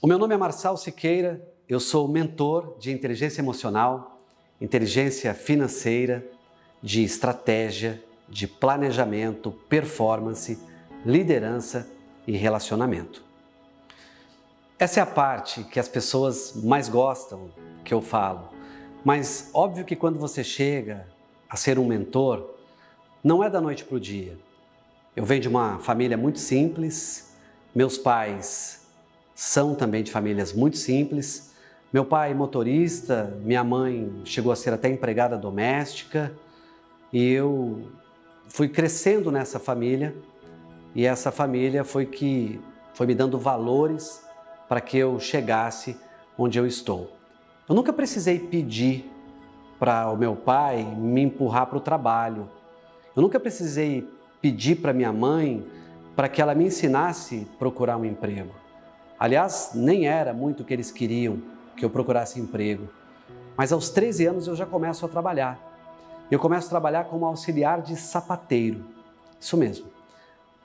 O meu nome é Marçal Siqueira, eu sou mentor de inteligência emocional, inteligência financeira, de estratégia, de planejamento, performance, liderança e relacionamento. Essa é a parte que as pessoas mais gostam que eu falo, mas óbvio que quando você chega a ser um mentor, não é da noite para o dia. Eu venho de uma família muito simples, meus pais são também de famílias muito simples. Meu pai motorista, minha mãe chegou a ser até empregada doméstica e eu fui crescendo nessa família e essa família foi que foi me dando valores para que eu chegasse onde eu estou. Eu nunca precisei pedir para o meu pai me empurrar para o trabalho. Eu nunca precisei pedir para minha mãe para que ela me ensinasse a procurar um emprego. Aliás, nem era muito o que eles queriam que eu procurasse emprego. Mas aos 13 anos eu já começo a trabalhar. Eu começo a trabalhar como auxiliar de sapateiro. Isso mesmo.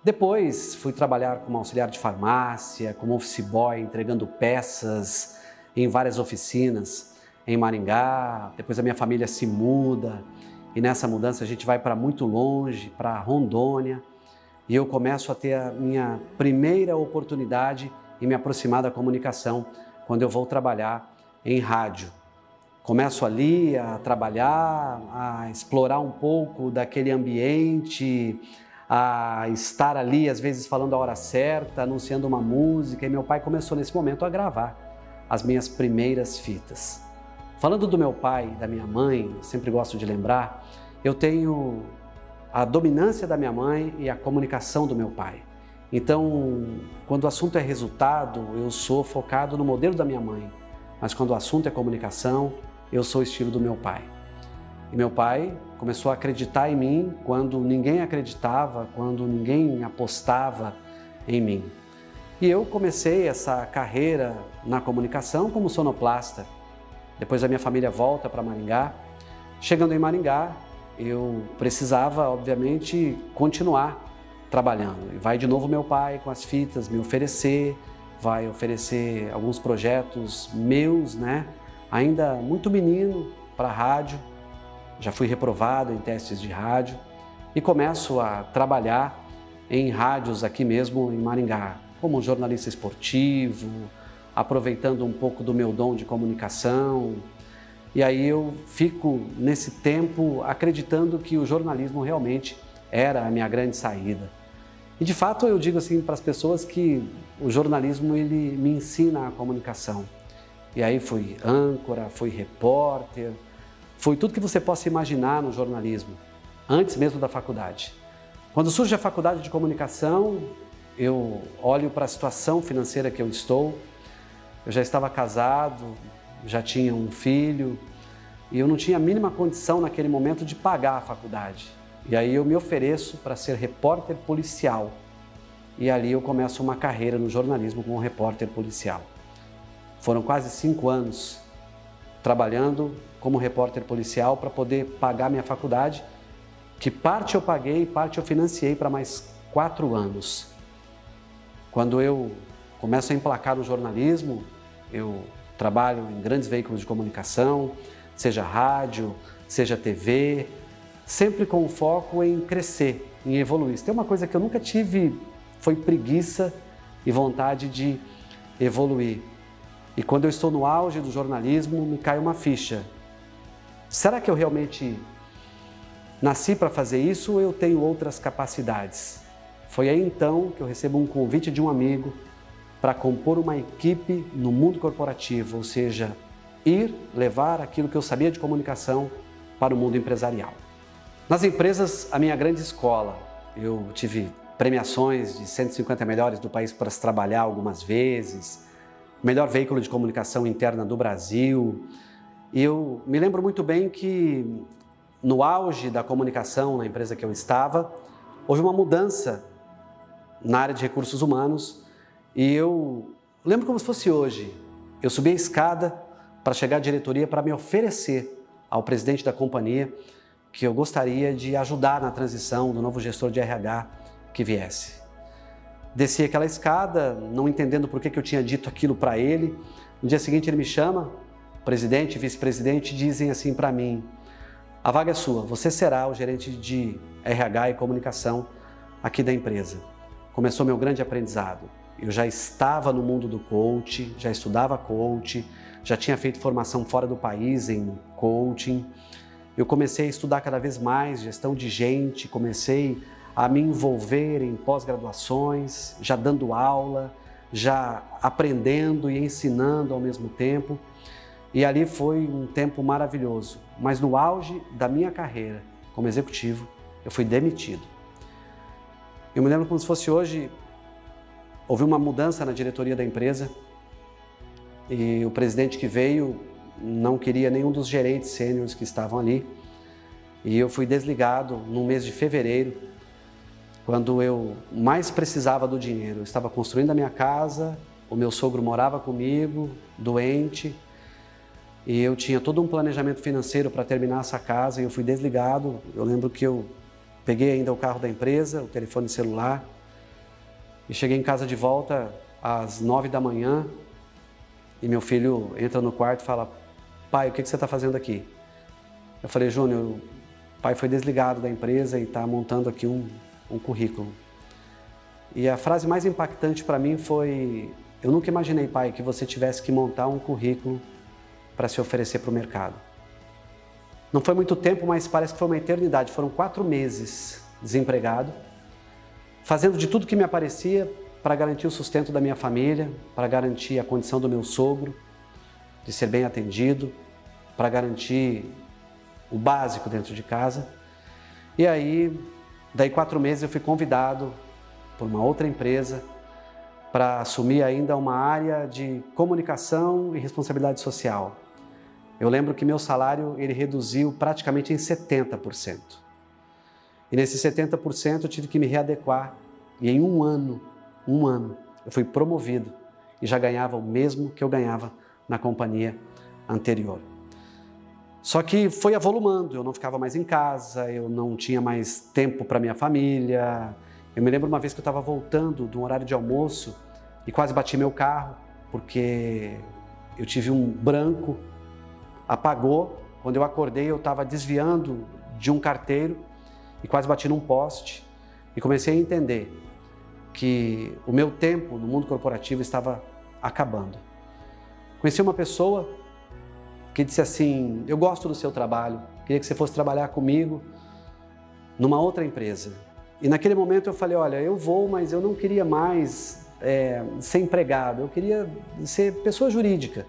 Depois fui trabalhar como auxiliar de farmácia, como office boy, entregando peças em várias oficinas em Maringá. Depois a minha família se muda e nessa mudança a gente vai para muito longe, para Rondônia. E eu começo a ter a minha primeira oportunidade e me aproximar da comunicação quando eu vou trabalhar em rádio. Começo ali a trabalhar, a explorar um pouco daquele ambiente, a estar ali, às vezes falando a hora certa, anunciando uma música, e meu pai começou nesse momento a gravar as minhas primeiras fitas. Falando do meu pai e da minha mãe, sempre gosto de lembrar, eu tenho a dominância da minha mãe e a comunicação do meu pai. Então, quando o assunto é resultado, eu sou focado no modelo da minha mãe, mas quando o assunto é comunicação, eu sou o estilo do meu pai. E meu pai começou a acreditar em mim quando ninguém acreditava, quando ninguém apostava em mim. E eu comecei essa carreira na comunicação como sonoplasta. Depois a minha família volta para Maringá. Chegando em Maringá, eu precisava, obviamente, continuar trabalhando. E vai de novo meu pai com as fitas me oferecer, vai oferecer alguns projetos meus, né? Ainda muito menino para rádio, já fui reprovado em testes de rádio e começo a trabalhar em rádios aqui mesmo em Maringá, como jornalista esportivo, aproveitando um pouco do meu dom de comunicação. E aí eu fico nesse tempo acreditando que o jornalismo realmente era a minha grande saída. E de fato eu digo assim para as pessoas que o jornalismo ele me ensina a comunicação. E aí fui âncora, fui repórter, fui tudo que você possa imaginar no jornalismo, antes mesmo da faculdade. Quando surge a faculdade de comunicação, eu olho para a situação financeira que eu estou, eu já estava casado, já tinha um filho, e eu não tinha a mínima condição naquele momento de pagar a faculdade. E aí eu me ofereço para ser repórter policial. E ali eu começo uma carreira no jornalismo como repórter policial. Foram quase cinco anos trabalhando como repórter policial para poder pagar minha faculdade, que parte eu paguei parte eu financiei para mais quatro anos. Quando eu começo a emplacar no jornalismo, eu trabalho em grandes veículos de comunicação, seja rádio, seja TV, sempre com foco em crescer, em evoluir. Se tem uma coisa que eu nunca tive, foi preguiça e vontade de evoluir. E quando eu estou no auge do jornalismo, me cai uma ficha. Será que eu realmente nasci para fazer isso ou eu tenho outras capacidades? Foi aí então que eu recebo um convite de um amigo para compor uma equipe no mundo corporativo, ou seja, ir levar aquilo que eu sabia de comunicação para o mundo empresarial. Nas empresas, a minha grande escola. Eu tive premiações de 150 melhores do país para se trabalhar algumas vezes, melhor veículo de comunicação interna do Brasil. E eu me lembro muito bem que no auge da comunicação na empresa que eu estava, houve uma mudança na área de recursos humanos e eu lembro como se fosse hoje. Eu subi a escada para chegar à diretoria para me oferecer ao presidente da companhia que eu gostaria de ajudar na transição do novo gestor de RH que viesse. Desci aquela escada, não entendendo por que, que eu tinha dito aquilo para ele. No dia seguinte ele me chama, presidente, vice-presidente, dizem assim para mim, a vaga é sua, você será o gerente de RH e comunicação aqui da empresa. Começou meu grande aprendizado. Eu já estava no mundo do coach, já estudava coach, já tinha feito formação fora do país em coaching. Eu comecei a estudar cada vez mais gestão de gente, comecei a me envolver em pós-graduações, já dando aula, já aprendendo e ensinando ao mesmo tempo. E ali foi um tempo maravilhoso. Mas no auge da minha carreira como executivo, eu fui demitido. Eu me lembro como se fosse hoje, houve uma mudança na diretoria da empresa e o presidente que veio não queria nenhum dos gerentes sêniores que estavam ali. E eu fui desligado no mês de fevereiro quando eu mais precisava do dinheiro. Eu estava construindo a minha casa, o meu sogro morava comigo, doente, e eu tinha todo um planejamento financeiro para terminar essa casa e eu fui desligado. Eu lembro que eu peguei ainda o carro da empresa, o telefone celular, e cheguei em casa de volta às nove da manhã e meu filho entra no quarto e fala, pai, o que você está fazendo aqui? Eu falei, Júnior, o pai foi desligado da empresa e está montando aqui um, um currículo. E a frase mais impactante para mim foi, eu nunca imaginei, pai, que você tivesse que montar um currículo para se oferecer para o mercado. Não foi muito tempo, mas parece que foi uma eternidade. Foram quatro meses desempregado, fazendo de tudo que me aparecia para garantir o sustento da minha família, para garantir a condição do meu sogro, de ser bem atendido, para garantir o básico dentro de casa. E aí Daí quatro meses eu fui convidado por uma outra empresa para assumir ainda uma área de comunicação e responsabilidade social. Eu lembro que meu salário ele reduziu praticamente em 70%. E nesses 70% eu tive que me readequar e em um ano, um ano, eu fui promovido e já ganhava o mesmo que eu ganhava na companhia anterior. Só que foi avolumando, eu não ficava mais em casa, eu não tinha mais tempo para minha família. Eu me lembro uma vez que eu estava voltando de um horário de almoço e quase bati meu carro, porque eu tive um branco, apagou. Quando eu acordei, eu estava desviando de um carteiro e quase bati num poste. E comecei a entender que o meu tempo no mundo corporativo estava acabando. Conheci uma pessoa que disse assim, eu gosto do seu trabalho, queria que você fosse trabalhar comigo numa outra empresa. E naquele momento eu falei, olha, eu vou, mas eu não queria mais é, ser empregado, eu queria ser pessoa jurídica.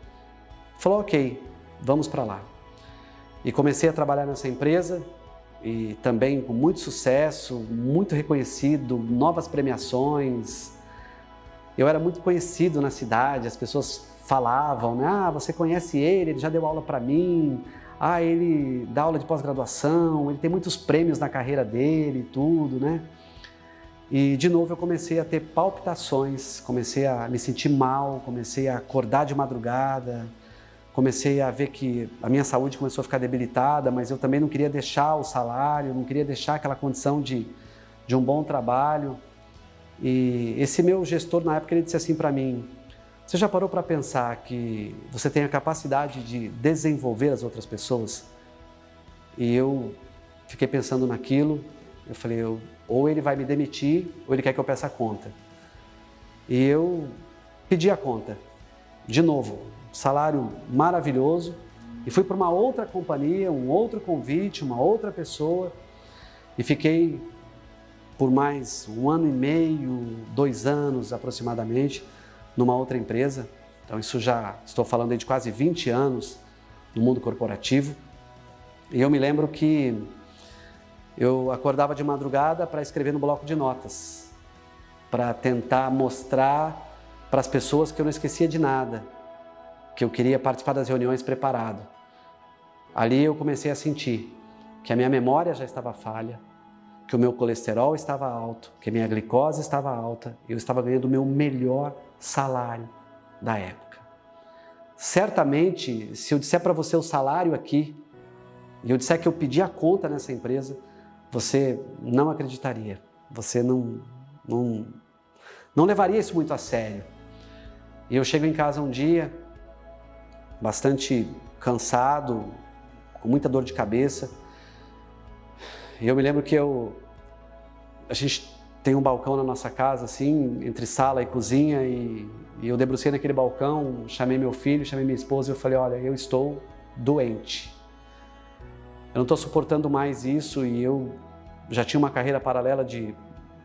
Falou, ok, vamos para lá. E comecei a trabalhar nessa empresa e também com muito sucesso, muito reconhecido, novas premiações. Eu era muito conhecido na cidade, as pessoas falavam, né? ah, você conhece ele, ele já deu aula para mim, ah, ele dá aula de pós-graduação, ele tem muitos prêmios na carreira dele e tudo, né? E de novo eu comecei a ter palpitações, comecei a me sentir mal, comecei a acordar de madrugada, comecei a ver que a minha saúde começou a ficar debilitada, mas eu também não queria deixar o salário, não queria deixar aquela condição de, de um bom trabalho. E esse meu gestor na época ele disse assim para mim, você já parou para pensar que você tem a capacidade de desenvolver as outras pessoas? E eu fiquei pensando naquilo, eu falei, eu, ou ele vai me demitir, ou ele quer que eu peça a conta. E eu pedi a conta, de novo, salário maravilhoso, e fui para uma outra companhia, um outro convite, uma outra pessoa, e fiquei por mais um ano e meio, dois anos aproximadamente, numa outra empresa. Então isso já estou falando de quase 20 anos no mundo corporativo. E eu me lembro que eu acordava de madrugada para escrever no bloco de notas, para tentar mostrar para as pessoas que eu não esquecia de nada, que eu queria participar das reuniões preparado. Ali eu comecei a sentir que a minha memória já estava falha, que o meu colesterol estava alto, que a minha glicose estava alta, eu estava ganhando o meu melhor salário da época. Certamente, se eu disser para você o salário aqui, e eu disser que eu pedi a conta nessa empresa, você não acreditaria, você não, não, não levaria isso muito a sério. E eu chego em casa um dia, bastante cansado, com muita dor de cabeça. E eu me lembro que eu, a gente tem um balcão na nossa casa, assim, entre sala e cozinha, e, e eu debrucei naquele balcão, chamei meu filho, chamei minha esposa e eu falei, olha, eu estou doente. Eu não estou suportando mais isso e eu já tinha uma carreira paralela de,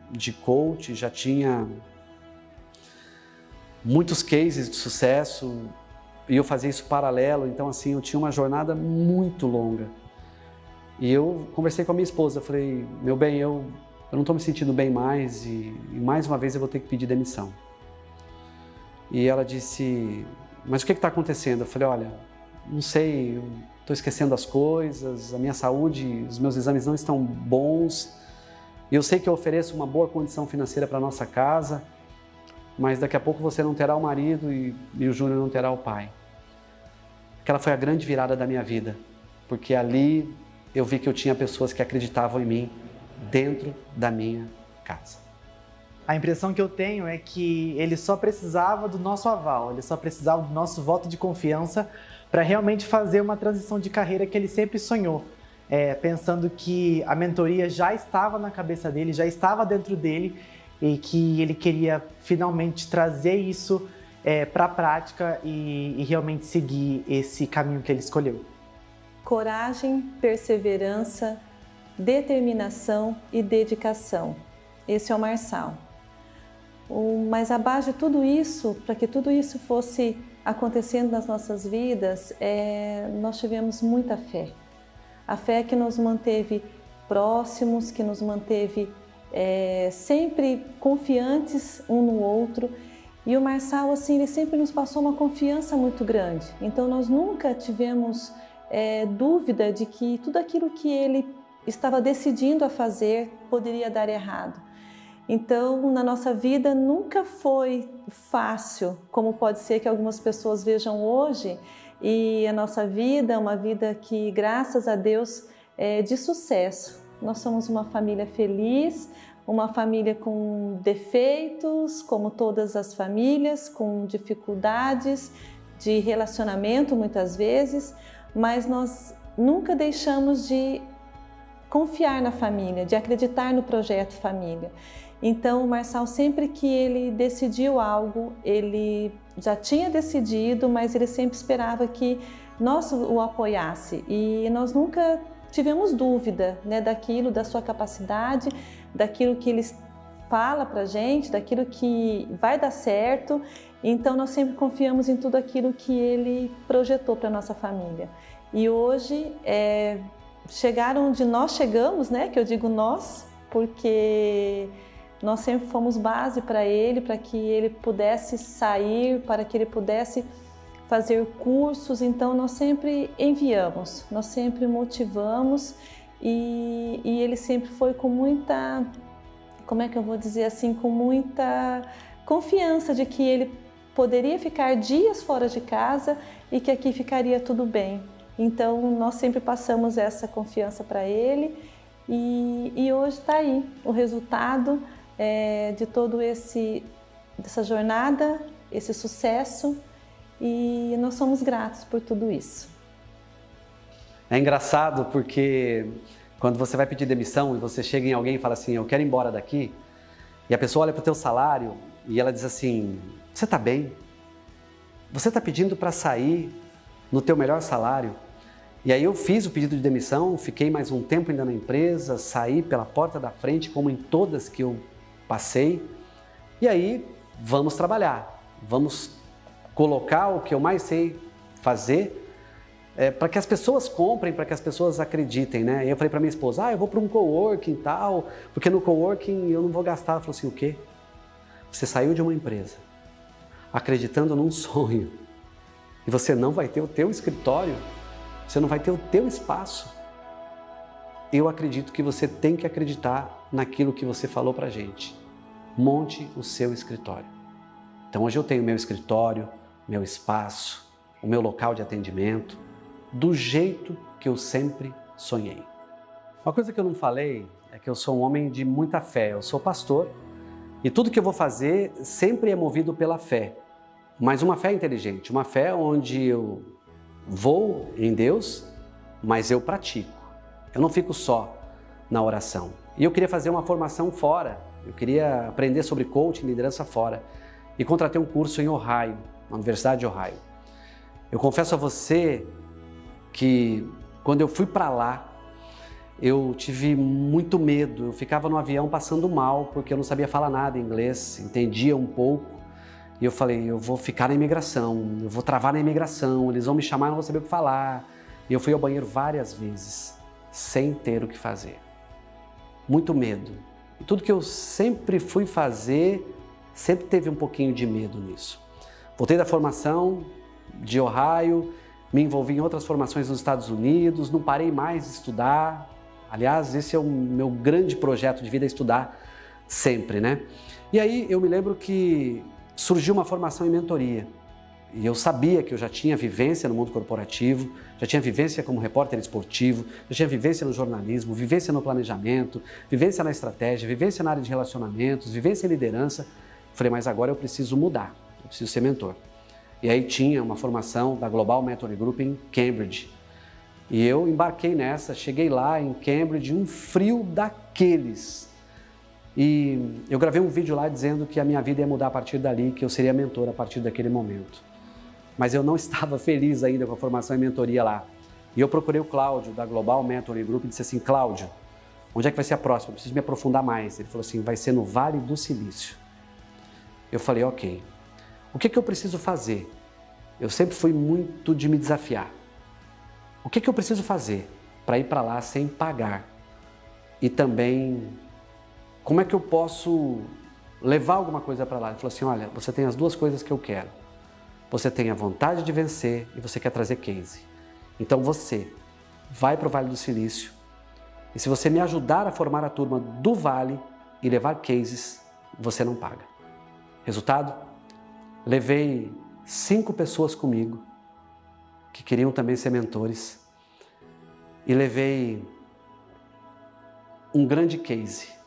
de coach, já tinha muitos cases de sucesso e eu fazia isso paralelo, então assim, eu tinha uma jornada muito longa. E eu conversei com a minha esposa, falei, meu bem, eu eu não estou me sentindo bem mais e, e, mais uma vez eu vou ter que pedir demissão. E ela disse, mas o que está acontecendo? Eu falei, olha, não sei, estou esquecendo as coisas, a minha saúde, os meus exames não estão bons, eu sei que eu ofereço uma boa condição financeira para nossa casa, mas daqui a pouco você não terá o marido e, e o Júnior não terá o pai. Aquela foi a grande virada da minha vida, porque ali eu vi que eu tinha pessoas que acreditavam em mim, dentro da minha casa. A impressão que eu tenho é que ele só precisava do nosso aval, ele só precisava do nosso voto de confiança para realmente fazer uma transição de carreira que ele sempre sonhou. É, pensando que a mentoria já estava na cabeça dele, já estava dentro dele e que ele queria finalmente trazer isso é, para a prática e, e realmente seguir esse caminho que ele escolheu. Coragem, perseverança, determinação e dedicação. Esse é o Marçal. Mas abaixo de tudo isso, para que tudo isso fosse acontecendo nas nossas vidas, é, nós tivemos muita fé. A fé que nos manteve próximos, que nos manteve é, sempre confiantes um no outro. E o Marçal, assim, ele sempre nos passou uma confiança muito grande. Então, nós nunca tivemos é, dúvida de que tudo aquilo que ele estava decidindo a fazer poderia dar errado. Então, na nossa vida nunca foi fácil, como pode ser que algumas pessoas vejam hoje, e a nossa vida é uma vida que, graças a Deus, é de sucesso. Nós somos uma família feliz, uma família com defeitos, como todas as famílias, com dificuldades de relacionamento muitas vezes, mas nós nunca deixamos de confiar na família, de acreditar no projeto família. Então, o Marçal, sempre que ele decidiu algo, ele já tinha decidido, mas ele sempre esperava que nós o apoiasse e nós nunca tivemos dúvida né, daquilo, da sua capacidade, daquilo que ele fala para gente, daquilo que vai dar certo. Então, nós sempre confiamos em tudo aquilo que ele projetou para nossa família. E hoje, é, chegaram onde nós chegamos, né? Que eu digo nós, porque nós sempre fomos base para ele, para que ele pudesse sair, para que ele pudesse fazer cursos. Então nós sempre enviamos, nós sempre motivamos e, e ele sempre foi com muita, como é que eu vou dizer assim, com muita confiança de que ele poderia ficar dias fora de casa e que aqui ficaria tudo bem. Então, nós sempre passamos essa confiança para ele e, e hoje está aí o resultado é, de todo esse dessa jornada, esse sucesso e nós somos gratos por tudo isso. É engraçado porque quando você vai pedir demissão e você chega em alguém e fala assim, eu quero ir embora daqui, e a pessoa olha para o teu salário e ela diz assim, você está bem? Você está pedindo para sair no teu melhor salário? E aí eu fiz o pedido de demissão, fiquei mais um tempo ainda na empresa, saí pela porta da frente, como em todas que eu passei. E aí vamos trabalhar, vamos colocar o que eu mais sei fazer é, para que as pessoas comprem, para que as pessoas acreditem, né? E eu falei para minha esposa, ah, eu vou para um coworking e tal, porque no coworking eu não vou gastar. Ela falou assim, o quê? Você saiu de uma empresa acreditando num sonho e você não vai ter o teu escritório você não vai ter o teu espaço. Eu acredito que você tem que acreditar naquilo que você falou para gente. Monte o seu escritório. Então hoje eu tenho meu escritório, meu espaço, o meu local de atendimento, do jeito que eu sempre sonhei. Uma coisa que eu não falei é que eu sou um homem de muita fé. Eu sou pastor E tudo que eu vou fazer sempre é movido pela fé, mas uma fé inteligente, uma fé onde eu vou em Deus, mas eu pratico. Eu não fico só na oração. E eu queria fazer uma formação fora, eu queria aprender sobre coaching, liderança fora. E contratei um curso em Ohio, na Universidade de Ohio. Eu confesso a você que quando eu fui para lá, eu tive muito medo. Eu ficava no avião passando mal porque eu não sabia falar nada em inglês, entendia um pouco. E eu falei, eu vou ficar na imigração, eu vou travar na imigração, eles vão me chamar e não vou saber o que falar. E eu fui ao banheiro várias vezes, sem ter o que fazer. Muito medo. Tudo que eu sempre fui fazer, sempre teve um pouquinho de medo nisso. Voltei da formação de Ohio, me envolvi em outras formações nos Estados Unidos, não parei mais de estudar. Aliás, esse é o meu grande projeto de vida, estudar sempre, né? E aí eu me lembro que surgiu uma formação em mentoria. E eu sabia que eu já tinha vivência no mundo corporativo, já tinha vivência como repórter esportivo, já tinha vivência no jornalismo, vivência no planejamento, vivência na estratégia, vivência na área de relacionamentos, vivência em liderança. Falei, mas agora eu preciso mudar, eu preciso ser mentor. E aí tinha uma formação da Global Mentoring Group em Cambridge. E eu embarquei nessa, cheguei lá em Cambridge, um frio daqueles. E eu gravei um vídeo lá dizendo que a minha vida ia mudar a partir dali, que eu seria mentor a partir daquele momento. Mas eu não estava feliz ainda com a formação em mentoria lá. E eu procurei o Cláudio, da Global Mentoring Group, e disse assim, Cláudio, onde é que vai ser a próxima? Eu preciso me aprofundar mais. Ele falou assim, vai ser no Vale do Silício. Eu falei, ok. O que, que eu preciso fazer? Eu sempre fui muito de me desafiar. O que, que eu preciso fazer para ir para lá sem pagar? E também, como é que eu posso levar alguma coisa para lá? Ele falou assim, olha, você tem as duas coisas que eu quero. Você tem a vontade de vencer e você quer trazer case. Então você vai para o Vale do Silício e se você me ajudar a formar a turma do Vale e levar cases, você não paga. Resultado? Levei cinco pessoas comigo que queriam também ser mentores e levei um grande case.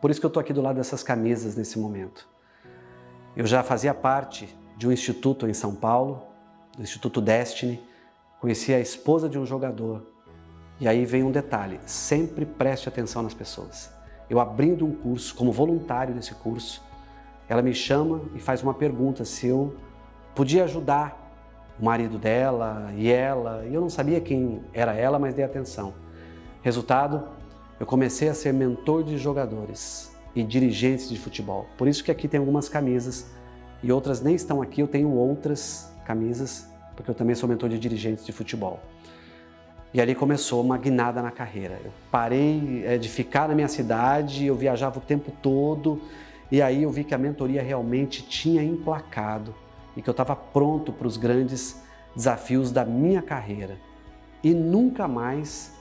Por isso que eu estou aqui do lado dessas camisas nesse momento. Eu já fazia parte de um instituto em São Paulo, do Instituto Destiny, conheci a esposa de um jogador. E aí vem um detalhe, sempre preste atenção nas pessoas. Eu abrindo um curso, como voluntário desse curso, ela me chama e faz uma pergunta se eu podia ajudar o marido dela e ela, e eu não sabia quem era ela, mas dei atenção. Resultado, eu comecei a ser mentor de jogadores e dirigentes de futebol. Por isso que aqui tem algumas camisas e outras nem estão aqui, eu tenho outras camisas, porque eu também sou mentor de dirigentes de futebol. E ali começou uma guinada na carreira. Eu parei eh, de ficar na minha cidade, eu viajava o tempo todo, e aí eu vi que a mentoria realmente tinha emplacado e que eu estava pronto para os grandes desafios da minha carreira. E nunca mais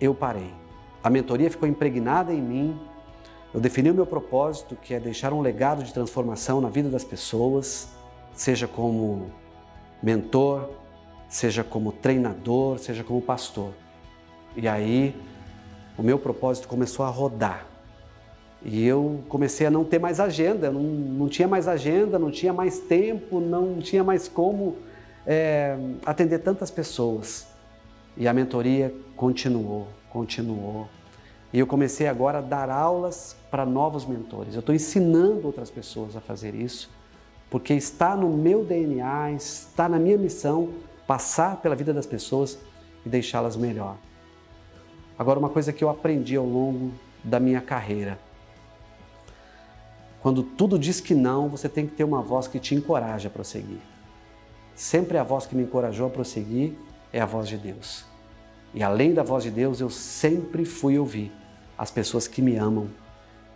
eu parei. A mentoria ficou impregnada em mim, eu defini o meu propósito, que é deixar um legado de transformação na vida das pessoas, seja como mentor, seja como treinador, seja como pastor. E aí o meu propósito começou a rodar. E eu comecei a não ter mais agenda, não, não tinha mais agenda, não tinha mais tempo, não tinha mais como é, atender tantas pessoas. E a mentoria continuou, continuou. E eu comecei agora a dar aulas para novos mentores. Eu estou ensinando outras pessoas a fazer isso, porque está no meu DNA, está na minha missão passar pela vida das pessoas e deixá-las melhor. Agora, uma coisa que eu aprendi ao longo da minha carreira, quando tudo diz que não, você tem que ter uma voz que te encoraja a prosseguir. Sempre a voz que me encorajou a prosseguir é a voz de Deus. E além da voz de Deus, eu sempre fui ouvir as pessoas que me amam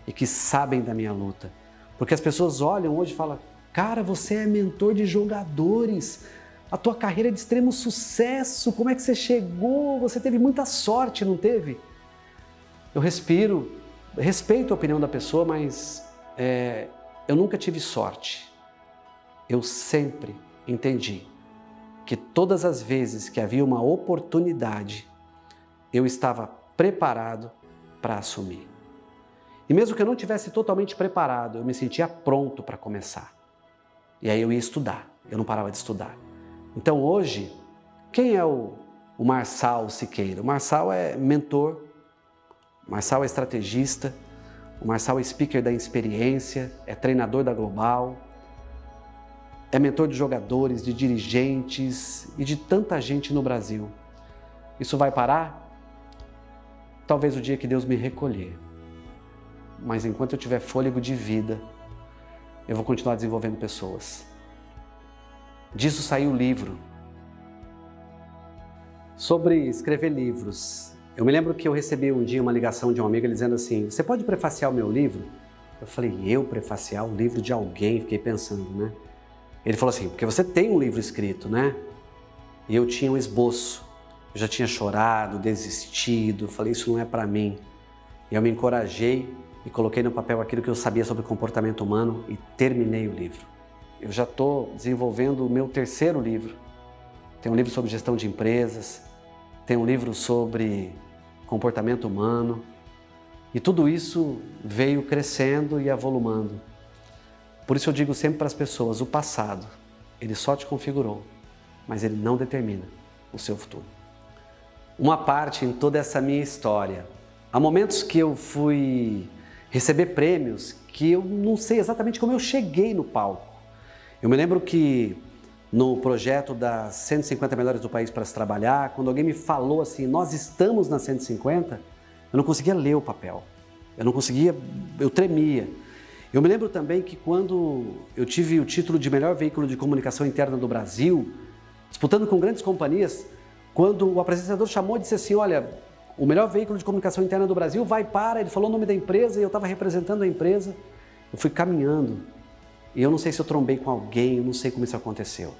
e que sabem da minha luta. Porque as pessoas olham hoje e falam, cara, você é mentor de jogadores, a tua carreira é de extremo sucesso, como é que você chegou? Você teve muita sorte, não teve? Eu respiro, respeito a opinião da pessoa, mas é, eu nunca tive sorte. Eu sempre entendi que todas as vezes que havia uma oportunidade, eu estava preparado para assumir. E mesmo que eu não tivesse totalmente preparado, eu me sentia pronto para começar. E aí eu ia estudar, eu não parava de estudar. Então hoje, quem é o, o Marçal Siqueira? O Marçal é mentor, o Marçal é estrategista, o Marçal é speaker da experiência, é treinador da Global, é mentor de jogadores, de dirigentes e de tanta gente no Brasil. Isso vai parar? Talvez o dia que Deus me recolher. Mas enquanto eu tiver fôlego de vida, eu vou continuar desenvolvendo pessoas. Disso saiu o livro. Sobre escrever livros. Eu me lembro que eu recebi um dia uma ligação de um amigo dizendo assim, você pode prefaciar o meu livro? Eu falei, eu prefaciar o livro de alguém? Fiquei pensando, né? Ele falou assim, porque você tem um livro escrito, né? E eu tinha um esboço. Eu já tinha chorado, desistido, falei, isso não é para mim. E eu me encorajei e coloquei no papel aquilo que eu sabia sobre comportamento humano e terminei o livro. Eu já estou desenvolvendo o meu terceiro livro. Tem um livro sobre gestão de empresas, tem um livro sobre comportamento humano. E tudo isso veio crescendo e avolumando. Por isso eu digo sempre para as pessoas, o passado, ele só te configurou, mas ele não determina o seu futuro. Uma parte em toda essa minha história. Há momentos que eu fui receber prêmios que eu não sei exatamente como eu cheguei no palco. Eu me lembro que no projeto das 150 melhores do país para se trabalhar, quando alguém me falou assim, nós estamos na 150, eu não conseguia ler o papel. Eu não conseguia, eu tremia. Eu me lembro também que quando eu tive o título de melhor veículo de comunicação interna do Brasil, disputando com grandes companhias, quando o apresentador chamou e disse assim, olha, o melhor veículo de comunicação interna do Brasil vai para, ele falou o nome da empresa e eu estava representando a empresa, eu fui caminhando e eu não sei se eu trombei com alguém, eu não sei como isso aconteceu.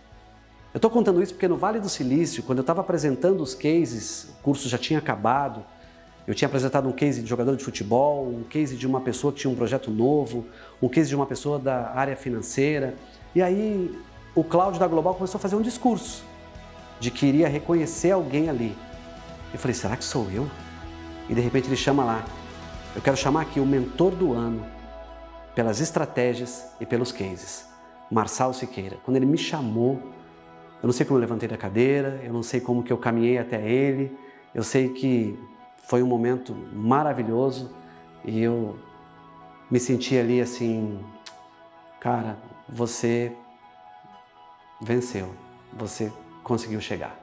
Eu estou contando isso porque no Vale do Silício, quando eu estava apresentando os cases, o curso já tinha acabado, eu tinha apresentado um case de jogador de futebol, um case de uma pessoa que tinha um projeto novo, um case de uma pessoa da área financeira. E aí o Cláudio da Global começou a fazer um discurso de que iria reconhecer alguém ali. Eu falei, será que sou eu? E de repente ele chama lá. Eu quero chamar aqui o mentor do ano pelas estratégias e pelos cases. Marçal Siqueira. Quando ele me chamou, eu não sei como eu levantei da cadeira, eu não sei como que eu caminhei até ele, eu sei que foi um momento maravilhoso e eu me senti ali assim, cara, você venceu, você conseguiu chegar.